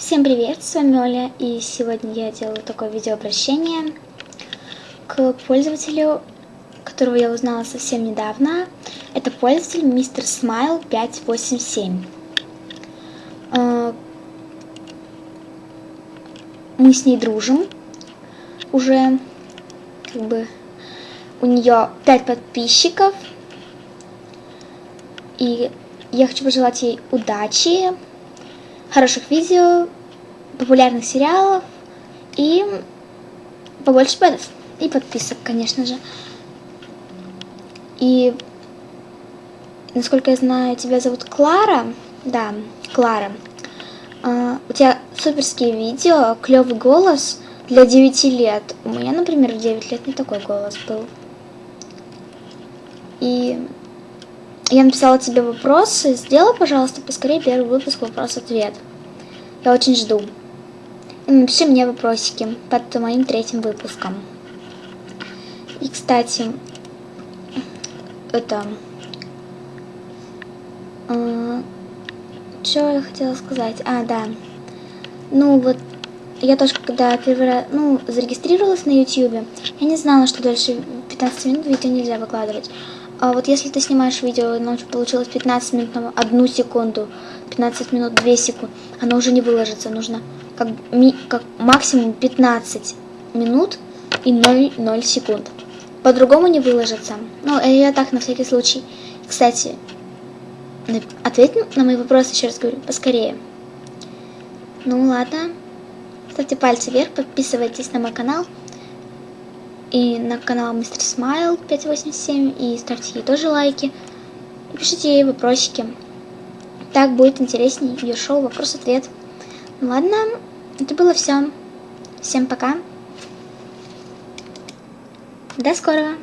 Всем привет, с вами Оля, и сегодня я делаю такое видеообращение к пользователю, которого я узнала совсем недавно. Это пользователь мистер Смайл 587. А, мы с ней дружим уже, как бы, у нее 5 подписчиков, и я хочу пожелать ей удачи, хороших видео, популярных сериалов и побольше бедов. И подписок, конечно же. И, насколько я знаю, тебя зовут Клара. Да, Клара. Uh, у тебя суперские видео, клевый голос для 9 лет. У меня, например, в 9 лет не такой голос был. И я написала тебе вопросы. Сделай, пожалуйста, поскорее первый выпуск вопрос-ответ. Я очень жду. И напиши мне вопросики под моим третьим выпуском. И, кстати, это... Э, что я хотела сказать? А, да. Ну, вот я тоже, когда первый раз, ну, зарегистрировалась на YouTube, я не знала, что дальше 15 минут видео нельзя выкладывать. А вот если ты снимаешь видео, оно получилось 15 минут на одну секунду, 15 минут 2 секунды, оно уже не выложится. Нужно как, ми, как максимум 15 минут и 0, 0 секунд. По-другому не выложится. Ну, я так на всякий случай. Кстати, ответь на мои вопросы, еще раз говорю, поскорее. Ну ладно. Ставьте пальцы вверх, подписывайтесь на мой канал и на канал Мистер Смайл 587, и ставьте ей тоже лайки, и пишите ей вопросики. Так будет интереснее ее шоу «Вопрос-ответ». Ну ладно, это было все. Всем пока. До скорого.